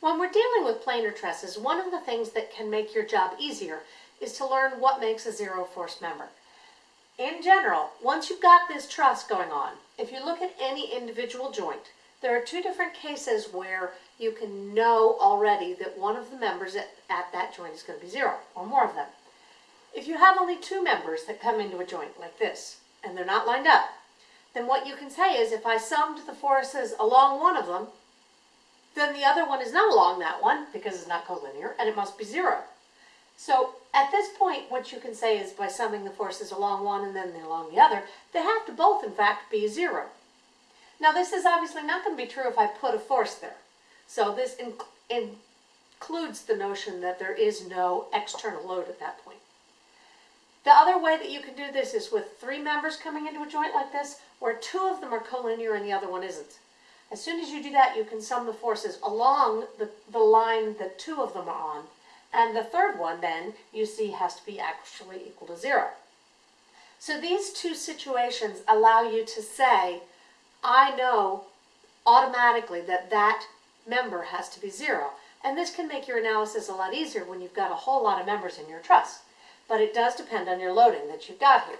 When we're dealing with planar trusses, one of the things that can make your job easier is to learn what makes a zero force member. In general, once you've got this truss going on, if you look at any individual joint, there are two different cases where you can know already that one of the members at, at that joint is going to be zero, or more of them. If you have only two members that come into a joint like this, and they're not lined up, then what you can say is if I summed the forces along one of them, then the other one is not along that one because it's not collinear and it must be zero. So at this point, what you can say is by summing the forces along one and then along the other, they have to both in fact be zero. Now this is obviously not going to be true if I put a force there. So this inc includes the notion that there is no external load at that point. The other way that you can do this is with three members coming into a joint like this, where two of them are collinear and the other one isn't. As soon as you do that, you can sum the forces along the, the line that two of them are on, and the third one then, you see, has to be actually equal to zero. So these two situations allow you to say, I know automatically that that member has to be zero. And this can make your analysis a lot easier when you've got a whole lot of members in your truss. But it does depend on your loading that you've got here.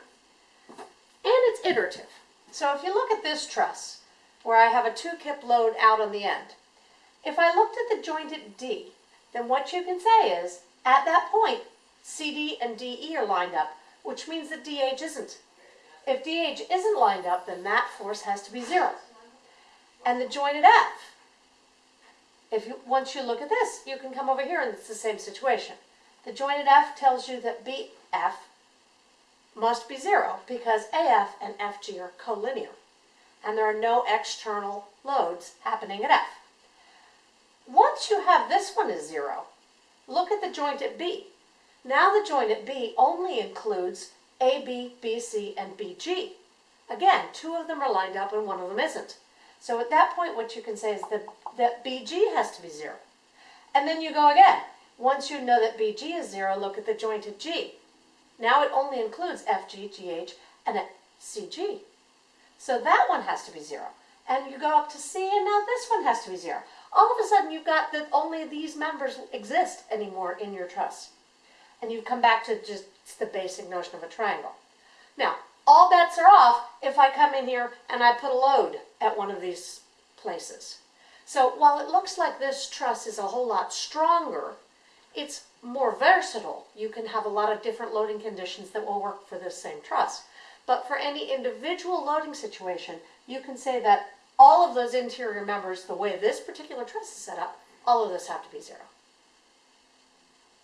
And it's iterative. So if you look at this truss, where I have a two kip load out on the end, if I looked at the joint at D, then what you can say is, at that point, CD and DE are lined up, which means that DH isn't. If DH isn't lined up, then that force has to be zero. And the joint at F, if you, once you look at this, you can come over here and it's the same situation. The joint at F tells you that BF must be zero because AF and FG are collinear and there are no external loads happening at F. Once you have this one as zero, look at the joint at B. Now the joint at B only includes AB, BC, and BG. Again, two of them are lined up and one of them isn't. So at that point, what you can say is that, that BG has to be zero. And then you go again. Once you know that BG is zero, look at the joint at G. Now it only includes FG, GH, and CG. So that one has to be zero. And you go up to C, and now this one has to be zero. All of a sudden, you've got that only these members exist anymore in your truss. And you come back to just the basic notion of a triangle. Now, all bets are off if I come in here and I put a load at one of these places. So while it looks like this truss is a whole lot stronger, it's more versatile. You can have a lot of different loading conditions that will work for this same truss. But for any individual loading situation, you can say that all of those interior members, the way this particular truss is set up, all of those have to be zero.